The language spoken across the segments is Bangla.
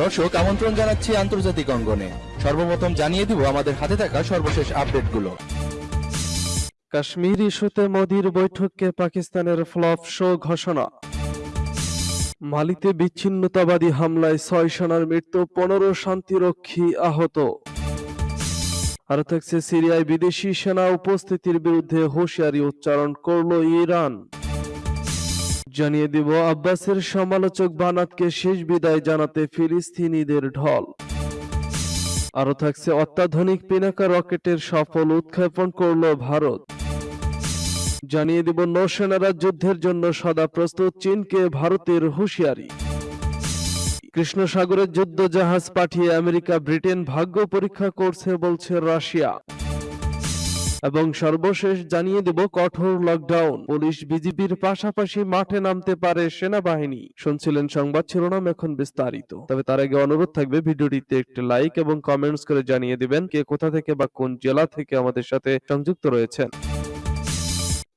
দর্শক, আমন্ত্রণ জানাচ্ছি আন্তর্জাতিক অঙ্গনে। সর্বপ্রথম জানিয়ে দিব আমাদের হাতে থাকা সর্বশেষ আপডেটগুলো। কাশ্মীর ইস্যুতে মোদির বৈঠককে পাকিস্তানের ফ্লপ শো ঘোষণা। মালিতে বিচ্ছিন্নতাবাদী হামলায় ছয় সেনার মৃত্যু, পনেরো শান্তিরক্ষী আহত। আর থাকছে সিরিয়ায় বিদেশি সেনা উপস্থিতির বিরুদ্ধে হুঁশিয়ারি উচ্চারণ করল ইরান। জানিয়ে দিব, আব্বাসের সমালোচক বানাতকে শেষ বিদায় জানাতে ফিলিস্তিনিদের ঢল। আরও থাকছে অত্যাধুনিক পিনাকা রকেটের সফল উৎক্ষেপণ করল ভারত। জানিয়ে দিব নৌসেনারা যুদ্ধের জন্য সদা প্রস্তুত চীনকে ভারতের হুঁশিয়ারি। কৃষ্ণ সাগরের যুদ্ধ জাহাজ পাঠিয়ে আমেরিকা ব্রিটেন ভাগ্য পরীক্ষা করছে, বলছে রাশিয়া। এবং সর্বশেষ জানিয়ে দেব কঠোর লকডাউন পুলিশ বিজিবির পাশাপাশি মাঠে নামতে পারে সেনাবাহিনী। শুনছিলেন সংবাদ শিরোনাম এখন বিস্তারিত। তবে তার আগে অনুরোধ থাকবে ভিডিওটিতে একটি লাইক এবং কমেন্টস করে জানিয়ে দিবেন কে কোথা থেকে বা কোন জেলা থেকে আমাদের সাথে সংযুক্ত রয়েছেন।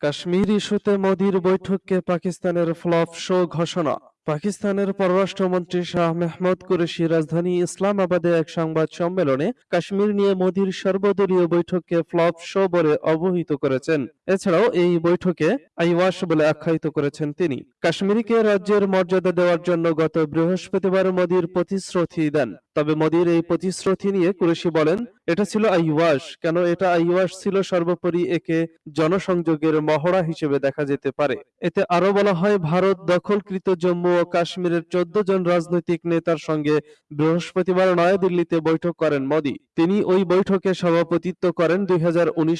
কাশ্মীর ইস্যুতে মোদির বৈঠককে পাকিস্তানের ফ্লপ শো ঘোষণা। পাকিস্তানের পররাষ্ট্রমন্ত্রী শাহ মেহমুদ কুরেশি রাজধানী ইসলামাবাদে এক সংবাদ সম্মেলনে কাশ্মীর নিয়ে মোদির সর্বদলীয় বৈঠককে ফ্লপ শো বলে অবহিত করেছেন। এছাড়াও এই বৈঠকে আইওয়াস বলে আখ্যায়িত করেছেন তিনি। কাশ্মীরকে রাজ্যের মর্যাদা দেওয়ার জন্য গত বৃহস্পতিবার মোদির প্রতিশ্রুতি দেন। তবে মোদির এই প্রতিশ্রুতি নিয়ে কুরেশি বলেন, এটা ছিল আইওয়াস কেন এটা আইওয়াস ছিল সর্বোপরি একে জনসংযোগের মহড়া হিসেবে দেখা যেতে পারে। এতে আরও বলা হয়, ভারত দখলকৃত জম্মু ও কাশ্মীরের চোদ্দ জন রাজনৈতিক নেতার সঙ্গে বৃহস্পতিবার নয়াদিল্লিতে বৈঠক করেন মোদি। তিনি ওই বৈঠকে সভাপতিত্ব করেন দুই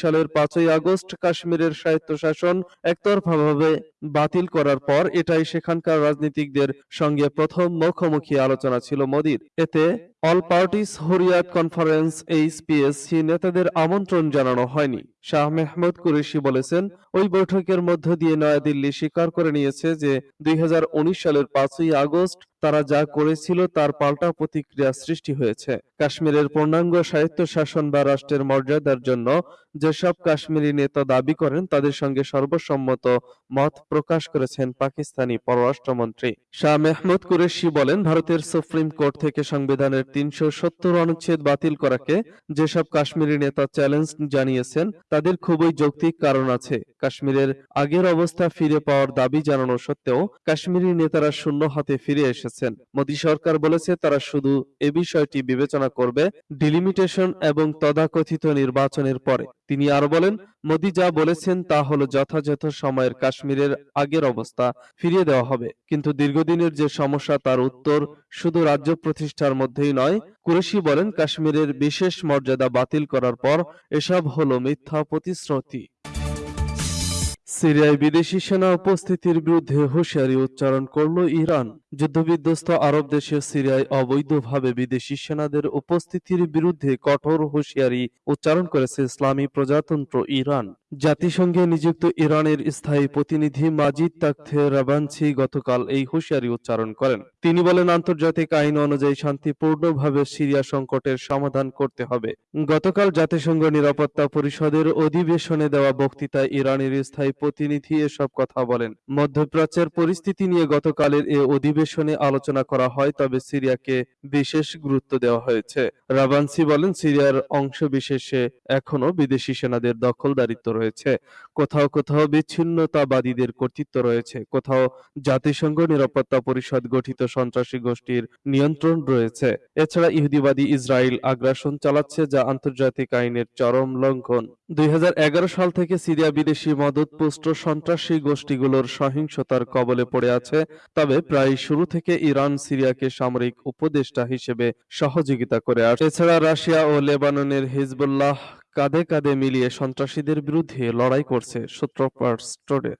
সালের পাঁচই আগস্ট। কাশ্মীরের স্বায়ত্তশাসন একতরফাভাবে বাতিল করার পর এটাই সেখানকার রাজনীতিকদের সঙ্গে প্রথম মুখোমুখি আলোচনা ছিল মোদির। এতে all parties Hurriyat conference HPSC নেতাদের আমন্ত্রণ জানানো হয়নি। শাহ মেহমুদ কুরেশি বলেছেন, ওই বৈঠকের মধ্য দিয়ে নয়াদিল্লি স্বীকার করে নিয়েছে যে দুই হাজার উনিশ সালের পাঁচই আগস্ট তারা যা করেছিল তার পাল্টা প্রতিক্রিয়া সৃষ্টি হয়েছে। কাশ্মীরের পূর্ণাঙ্গ স্বায়ত্তশাসন বা রাষ্ট্রের মর্যাদার জন্য যেসব কাশ্মীরি নেতা দাবি করেন, তাদের সঙ্গে সর্বসম্মত মত প্রকাশ করেছেন পাকিস্তানি পররাষ্ট্রমন্ত্রী। শাহ মেহমুদ কুরেশি বলেন, ভারতের সুপ্রিম কোর্ট থেকে সংবিধানের তিনশো সত্তর অনুচ্ছেদ বাতিল করাকে যেসব কাশ্মীরি নেতা চ্যালেঞ্জ জানিয়েছেন, তাদের খুবই যৌক্তিক কারণ আছে। কাশ্মীরের আগের অবস্থা ফিরে পাওয়ার দাবি জানানো সত্ত্বেও, কাশ্মীরি নেতারা শূন্য হাতে ফিরে এসেছেন মোদী সরকার বলেছে, তারা শুধু এ বিষয়টি বিবেচনা করবে ডিলিমিটেশন এবং তথাকথিত নির্বাচনের পরে। তিনি আরও বলেন, মোদী যা বলেছেন তা হলো যথাযথ সময়ের কাশ্মীরের আগের অবস্থা, ফিরিয়ে দেওয়া হবে। কিন্তু দীর্ঘদিনের যে সমস্যা তার উত্তর শুধু রাজ্য প্রতিষ্ঠার মধ্যেই নয়, কুরেশি বলেন, কাশ্মীরের বিশেষ মর্যাদা বাতিল করার পর এসব হলো মিথ্যা প্রতিশ্রুতি। সিরিয়ায় বিদেশি সেনা উপস্থিতির বিরুদ্ধে হুঁশিয়ারি উচ্চারণ করল ইরান। যুদ্ধবিধ্বস্ত আরব দেশে সিরিয়ায় অবৈধভাবে বিদেশি সেনাদের উপস্থিতির বিরুদ্ধে কঠোর হুঁশিয়ারি উচ্চারণ করেছে ইসলামী প্রজাতন্ত্র ইরান। জাতিসংঘে নিযুক্ত ইরানের স্থায়ী প্রতিনিধি মাজিদ তাকথে রাবানছি গতকাল এই হুঁশিয়ারি উচ্চারণ করেন। তিনি বলেন, আন্তর্জাতিক আইন অনুযায়ী শান্তিপূর্ণভাবে সিরিয়া সংকটের সমাধান করতে হবে। গতকাল জাতিসংঘ নিরাপত্তা পরিষদের অধিবেশনে দেওয়া বক্তৃতায় ইরানের স্থায়ী প্রতিনিধি এসব কথা বলেন। মধ্যপ্রাচ্যের পরিস্থিতি নিয়ে গতকালের এ অধিবেশনে আলোচনা করা হয়, তবে সিরিয়াকে বিশেষ গুরুত্ব দেওয়া হয়েছে। রাবানসি বলেন, সিরিয়ার অংশ বিশেষে এখনও বিদেশি সেনাদের দখলদারিত্ব রয়েছে। কোথাও কোথাও বিচ্ছিন্নতাবাদীদের কর্তৃত্ব রয়েছে। কোথাও জাতিসংঘ নিরাপত্তা পরিষদ গঠিত সন্ত্রাসী গোষ্ঠীর নিয়ন্ত্রণ রয়েছে। এছাড়া ইহুদিবাদী ইসরায়েল আগ্রাসন চালাচ্ছে যা আন্তর্জাতিক আইনের চরম লঙ্ঘন। দুই সাল থেকে সিরিয়া বিদেশি মদতপুষ্ট সন্ত্রাসী গোষ্ঠীগুলোর সহিংসতার কবলে পড়ে আছে। তবে প্রায় শুরু থেকে ইরান সিরিয়াকে সামরিক উপদেষ্টা হিসেবে সহযোগিতা করে আসছে এছাড়া রাশিয়া ও লেবাননের হিজবুল্লাহ কাঁধে কাঁধে মিলিয়ে সন্ত্রাসীদের বিরুদ্ধে লড়াই করছে সূত্রপাত স্টোরে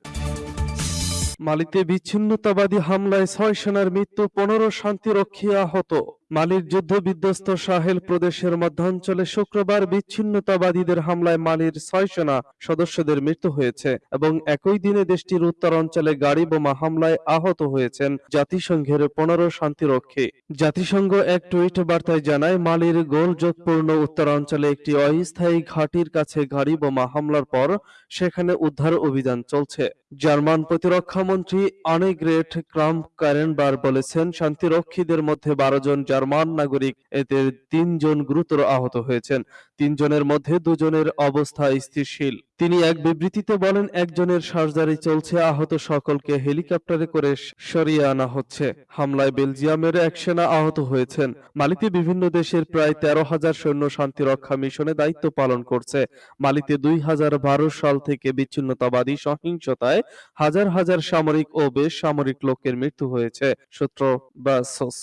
মালিতে বিচ্ছিন্নতাবাদী হামলায় ছয় সেনার মৃত্যু, পনেরো শান্তিরক্ষী আহত। মালির যুদ্ধ বিধ্বস্ত সাহেল প্রদেশের মধ্যাঞ্চলে শুক্রবার বিচ্ছিন্নতাবাদীদের হামলায় মালির ছয় সেনা সদস্যদের মৃত্যু হয়েছে এবং একই দিনে দেশটির উত্তর অঞ্চলে গাড়ি বোমা হামলায় আহত হয়েছেন জাতিসংঘের পনেরো শান্তিরক্ষী। জাতিসংঘ এক টুইট বার্তায় জানায়, মালির গোলযোগপূর্ণ উত্তরাঞ্চলে একটি অস্থায়ী ঘাঁটির কাছে গাড়ি বোমা হামলার পর সেখানে উদ্ধার অভিযান চলছে। জার্মান প্রতিরক্ষা মন্ত্রী আনেগ্রেট ক্রাম্প কারেনবার বলেছেন, শান্তিরক্ষীদের মধ্যে বারো জন জার্মান নাগরিক, এতে তিনজন গুরুতর আহত হয়েছেন। তিনজনের মধ্যে দুজনের অবস্থা স্থিতিশীল। তিনি এক বিবৃতিতে বলেন, একজনের সার্জারি চলছে, আহত সকলকে হেলিকপ্টারে করে সরিয়ে আনা হচ্ছে। হামলায় বেলজিয়ামের এক সেনা আহত হয়েছেন। মালিতে বিভিন্ন দেশের প্রায় তেরো হাজার সৈন্য শান্তিরক্ষা মিশনে দায়িত্ব পালন করছে। মালিতে দুই হাজার বারো সাল থেকে বিচ্ছিন্নতাবাদী সহিংসতায় হাজার হাজার সামরিক ও বেসামরিক লোকের মৃত্যু হয়েছে। সূত্র ব্রাসোস।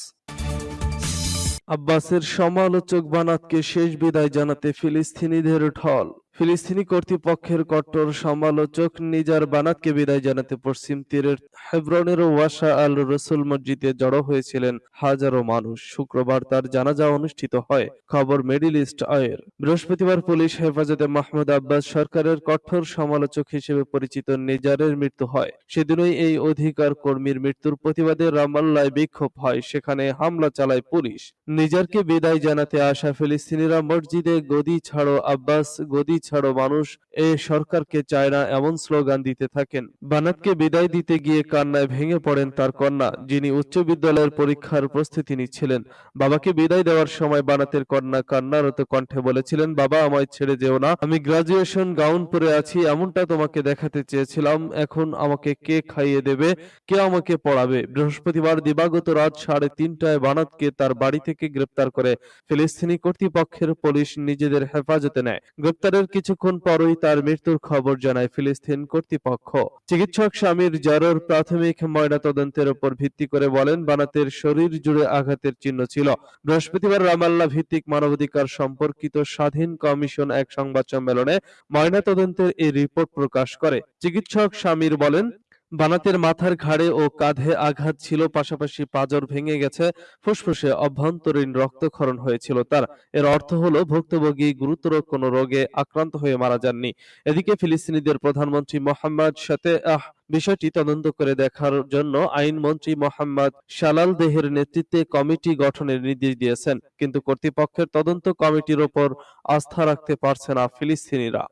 আব্বাসের সমালোচক বানাতকে শেষ বিদায় জানাতে ফিলিস্তিনিদের ঢল। ফিলিস্তিনি কর্তৃপক্ষের কট্টর সমালোচক নিজার বানাতকে বিদায় জানাতে পশ্চিম তীরের হেব্রনের ওয়াসা আল রসুল মসজিদে জড়ো হয়েছিলেন হাজারো মানুষ। শুক্রবার তার জানাজা অনুষ্ঠিত হয়। খবর মিডিল ইস্ট আয়ের। বৃহস্পতিবার পুলিশ হেফাজতে মাহমুদ আব্বাস সরকারের কঠোর সমালোচক হিসেবে পরিচিত নিজারের মৃত্যু হয়। সেদিনই এই অধিকার কর্মীর মৃত্যুর প্রতিবাদে রামাল্লায় বিক্ষোভ হয়। সেখানে হামলা চালায় পুলিশ। নিজারকে বিদায় জানাতে আসা ফিলিস্তিনিরা মসজিদে গদি ছাড়ো আব্বাস গদি ছাড়ো মানুষ এ সরকারকে চায় না এমন স্লোগান দিতে থাকেন। বানাতকে বিদায় দিতে গিয়ে কান্নায় ভেঙে পড়েন তার কন্যা, যিনি উচ্চ বিদ্যালয়ের পরীক্ষার প্রস্তুতি নিচ্ছিলেন। বাবাকে বিদায় দেওয়ার সময় বানাতের কন্যা কান্নারত কণ্ঠে বলেছিলেন, বাবা, আমায় ছেড়ে যেও না। আমি গ্রাজুয়েশন গাউন পরে আছি, এমনটা তোমাকে দেখাতে চেয়েছিলাম। এখন আমাকে কে খাইয়ে দেবে? কে আমাকে পড়াবে? বৃহস্পতিবার দিবাগত রাত সাড়ে তিনটায় বানাতকে তার বাড়ি থেকে গ্রেপ্তার করে ফিলিস্তিনি কর্তৃপক্ষের পুলিশ নিজেদের হেফাজতে নেয়। গ্রেপ্তারের কিছুক্ষণ পরই তার মৃত্যুর খবর জানায় ফিলিস্তিন কর্তৃপক্ষ। চিকিৎসক স্বামীর জ্বরের প্রাথমিক ময়নাতদন্তের উপর ভিত্তি করে বলেন, বানাতের শরীর জুড়ে আঘাতের চিহ্ন ছিল। বৃহস্পতিবার রামাল্লা ভিত্তিক মানবাধিকার সম্পর্কিত স্বাধীন কমিশন এক সংবাদ সম্মেলনে ময়নাতদন্তের এই রিপোর্ট প্রকাশ করে। চিকিৎসক স্বামীর বলেন বানাতের মাথার ঘাড়ে ও কাঁধে আঘাত ছিল, পাশাপাশি পাঁজর ভেঙে গেছে, ফুসফুসে অভ্যন্তরীণ রক্তক্ষরণ হয়েছিল তার। এর অর্থ হলো, ভুক্তভোগী গুরুতর কোনো রোগে আক্রান্ত হয়ে মারা যাননি। এদিকে ফিলিস্তিনিদের প্রধানমন্ত্রী মোহাম্মদ সাতে আহ, বিষয়টি তদন্ত করে দেখার জন্য আইনমন্ত্রী মোহাম্মদ শালাল দেহের নেতৃত্বে কমিটি গঠনের নির্দেশ দিয়েছেন। কিন্তু কর্তৃপক্ষের তদন্ত কমিটির ওপর আস্থা রাখতে পারছে না ফিলিস্তিনিরা।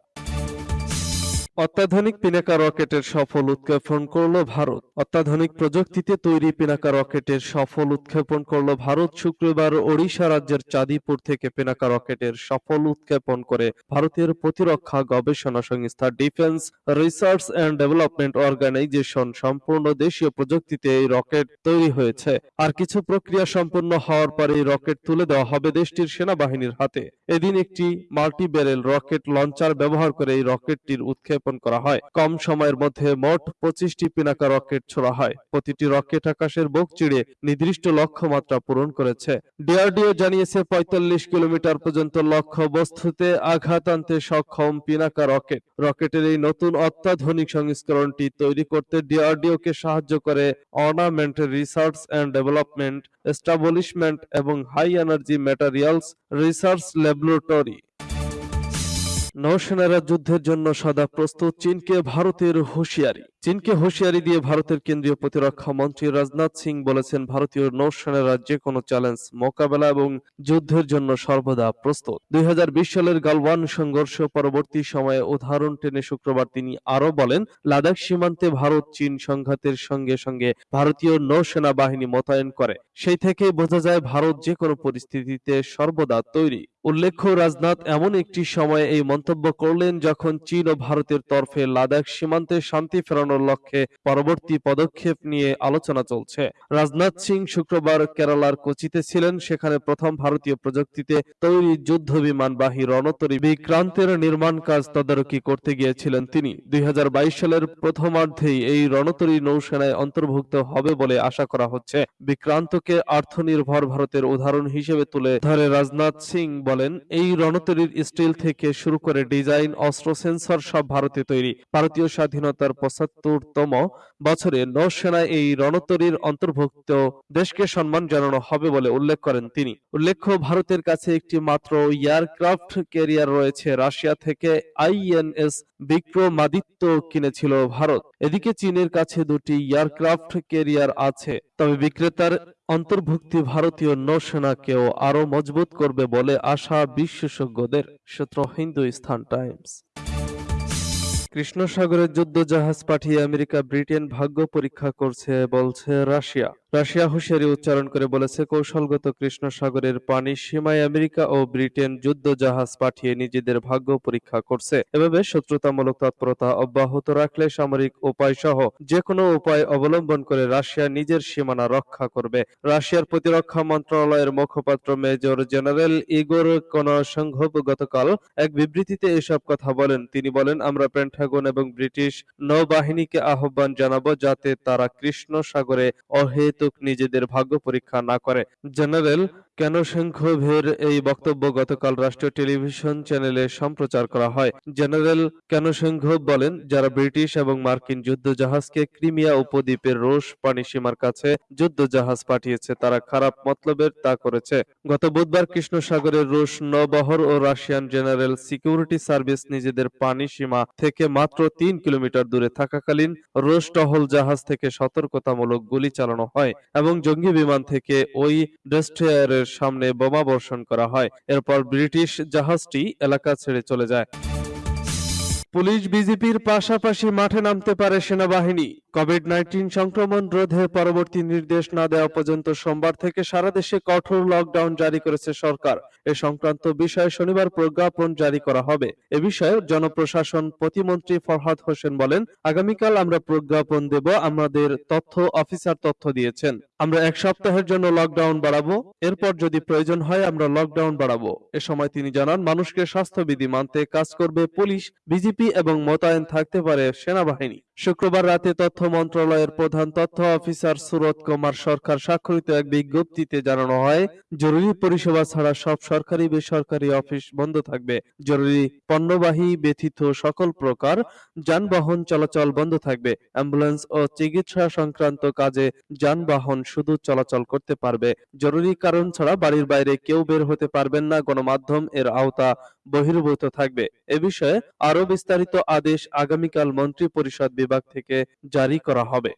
অত্যাধুনিক পিনাকা রকেটের সফল উৎক্ষেপণ করল ভারত। অত্যাধুনিক প্রযুক্তিতে তৈরি পিনাকা রকেটের সফল উৎক্ষেপণ করল ভারত। শুক্রবার ওড়িশা রাজ্যের চাঁদিপুর থেকে পিনাকা রকেটের সফল উৎক্ষেপণ করে ভারতের প্রতিরক্ষা গবেষণা সংস্থা defence research and development organisation সম্পূর্ণ দেশীয় প্রযুক্তিতে এই রকেট তৈরি হয়েছে। আর কিছু প্রক্রিয়া সম্পন্ন হওয়ার পরে এই রকেট তুলে দেওয়া হবে দেশটির সেনাবাহিনীর হাতে। এদিন একটি মাল্টি ব্যারেল রকেট লঞ্চার ব্যবহার করে এই রকেটটির উৎক্ষেপণ করা হয়। কম সময়ের মধ্যে মোট পঁচিশটি পিনাকা রকেট ছোড়া হয়। প্রতিটি রকেট আকাশের বুক চিড়ে নির্দিষ্ট লক্ষ্যমাত্রা পূরণ করেছে। ডিআরডিও জানিয়েছে পঁয়তাল্লিশ কিলোমিটার পর্যন্ত লক্ষ্য বস্তুতে আঘাত আনতে সক্ষম পিনাকা রকেট। রকেটের এই নতুন অত্যাধুনিক সংস্করণটি তৈরি করতে ডিআরডিও কে সাহায্য করে armament research and development, establishment এবং high energy materials research laboratory. নৌসেনারা যুদ্ধের জন্য সদা প্রস্তুত চীনকে ভারতের হুঁশিয়ারি। চীনকে হুঁশিয়ারি দিয়ে ভারতের কেন্দ্রীয় প্রতিরক্ষা মন্ত্রী রাজনাথ সিং বলেছেন, ভারতীয় নৌসেনারা যে কোনো চ্যালেঞ্জ মোকাবেলা এবং যুদ্ধের জন্য সর্বদা প্রস্তুত। দুই সালের গালওয়ান সংঘর্ষ পরবর্তী সময়ে উদাহরণ টেনে শুক্রবার তিনি আরও বলেন, লাদাখ সীমান্তে ভারত চীন সংঘাতের সঙ্গে সঙ্গে ভারতীয় নৌসেনা বাহিনী মোতায়েন করে। সেই থেকে বোঝা যায়, ভারত যে কোনো পরিস্থিতিতে সর্বদা তৈরি। উল্লেখ্য, রাজনাথ এমন একটি সময়ে এই মন্তব্য করলেন যখন চীন ও ভারতের তরফে লাদাখ সীমান্তে শান্তি ফেরানোর লক্ষ্যে পরবর্তী পদক্ষেপ নিয়ে আলোচনা চলছে। রাজনাথ সিং শুক্রবার কেরালার কোচিতে ছিলেন। সেখানে প্রথম ভারতীয় প্রযুক্তিতে তৈরি যুদ্ধ বিমানবাহী রণতরী বিক্রান্তের নির্মাণ কাজ তদারকি করতে গিয়েছিলেন তিনি। দুই সালের প্রথমার্ধেই এই রণতরী নৌসেনায় অন্তর্ভুক্ত হবে বলে আশা করা হচ্ছে। বিক্রান্তকে আর্থনির্ভর ভারতের উদাহরণ হিসেবে তুলে ধরে রাজনাথ সিং বলেন, এই রণতরীর স্টিল থেকে শুরু করে ডিজাইন, অস্ত্র, সেন্সর সব ভারতে তৈরি। ভারতীয় স্বাধীনতার পঁচাত্তর পঁচাত্তরতম বছরে নৌসেনায় এই রণতরীর অন্তর্ভুক্ত দেশকে সম্মান জানানো হবে বলে উল্লেখ করেন তিনি। উল্লেখ্য, ভারতের কাছে একটি মাত্র এয়ারক্রাফট ক্যারিয়ার রয়েছে। রাশিয়া থেকে আইএনএস বিক্রমাদিত্য কিনেছিল ভারত। এদিকে চীনের কাছে দুটি এয়ারক্রাফট ক্যারিয়ার আছে। তবে বিক্রেতার অন্তর্ভুক্তি ভারতীয় নৌসেনাকেও আরও মজবুত করবে বলে আশা বিশেষজ্ঞদের, সূত্র হিন্দুস্তান টাইমস। কৃষ্ণ সাগরের যুদ্ধ জাহাজ পাঠিয়ে আমেরিকা ব্রিটেন ভাগ্য পরীক্ষা করছে বলছে রাশিয়া। রাশিয়া হুঁশিয়ারি উচ্চারণ করে বলেছে, কৌশলগত কৃষ্ণ সাগরের পানি সীমায় আমেরিকা ও ব্রিটেন যুদ্ধ জাহাজ পাঠিয়ে নিজেদের ভাগ্য পরীক্ষা করছে। এভাবে শত্রুতামূলক তৎপরতা অব্যাহত রাখলে সামরিক উপায় সহ যে কোনো উপায় অবলম্বন করে রাশিয়া নিজের সীমানা রক্ষা করবে। রাশিয়ার প্রতিরক্ষা মন্ত্রণালয়ের মুখপাত্র মেজর জেনারেল ইগোর কনসংঘব গতকাল এক বিবৃতিতে এসব কথা বলেন। তিনি বলেন, আমরা পেন্টাগন এবং ব্রিটিশ নৌবাহিনীকে আহ্বান জানাব যাতে তারা কৃষ্ণ সাগরে নিজেদের ভাগ্য পরীক্ষা না করে। জেনারেল ক্যানোশেঙ্কোভের এই বক্তব্য গতকাল রাষ্ট্রীয় টেলিভিশন চ্যানেলে সম্প্রচার করা হয়? জেনারেল কেন ক্যানোশেঙ্কোভ বলেন, যারা ব্রিটিশ এবং মার্কিন যুদ্ধ জাহাজকে ক্রিমিয়া উপদ্বীপের রুশ পানিসীমার কাছে যুদ্ধ জাহাজ পাঠিয়েছে, তারা খারাপ মতলবের তা করেছে। গত বুধবার কৃষ্ণ সাগরের রুশ নৌবহর ও রাশিয়ান জেনারেল সিকিউরিটি সার্ভিস নিজেদের পানি সীমা থেকে মাত্র তিন কিলোমিটার দূরে থাকাকালীন রুশ টহল জাহাজ থেকে সতর্কতামূলক গুলি চালানো হয় এবং জঙ্গি বিমান থেকে ওই ডেস্ট্রয়ারের সামনে বোমা বর্ষণ করা হয়। এরপর ব্রিটিশ জাহাজটি এলাকা ছেড়ে চলে যায়। পুলিশ বিজেপির পাশাপাশি মাঠে নামতে পারে সেনাবাহিনী। কোভিড নাইন্টিন সংক্রমণ রোধে পরবর্তী নির্দেশ না দেওয়া পর্যন্ত সোমবার থেকে সারা দেশে কঠোর লকডাউন জারি করেছে সরকার। এ সংক্রান্ত বিষয়ে শনিবার প্রজ্ঞাপন জারি করা হবে। এ বিষয়ে জনপ্রশাসন প্রতিমন্ত্রী ফরহাদ হোসেন বলেন, আগামীকাল আমরা প্রজ্ঞাপন দেব। আমাদের তথ্য, অফিসার তথ্য দিয়েছেন। আমরা এক সপ্তাহের জন্য লকডাউন বাড়াবো। এরপর যদি প্রয়োজন হয়, আমরা লকডাউন বাড়াবো। এ সময় তিনি জানান, মানুষকে স্বাস্থ্যবিধি মানতে কাজ করবে পুলিশ, বিজেপি এবং মোতায়েন থাকতে পারে সেনাবাহিনী। শুক্রবার রাতে তথ্য মন্ত্রণালয়ের প্রধান তথ্য অফিসার সুরত কুমার সরকার স্বাক্ষরিত এক বিজ্ঞপ্তিতে জানানো হয়, জরুরি পরিষেবা ছাড়া সব সরকারি বেসরকারি অফিস বন্ধ থাকবে। জরুরি পণ্যবাহী ব্যতীত সকল প্রকার যানবাহন চলাচল বন্ধ থাকবে। অ্যাম্বুলেন্স ও চিকিৎসা সংক্রান্ত কাজে যানবাহন শুধু চলাচল করতে পারবে। জরুরি কারণ ছাড়া বাড়ির বাইরে কেউ বের হতে পারবেন না, গণমাধ্যম এর আওতা বহির্ভূত থাকবে। এ বিষয়ে আরও বিস্তারিত আদেশ আগামীকাল মন্ত্রী পরিষদ বিভাগ থেকে জারি করা হবে।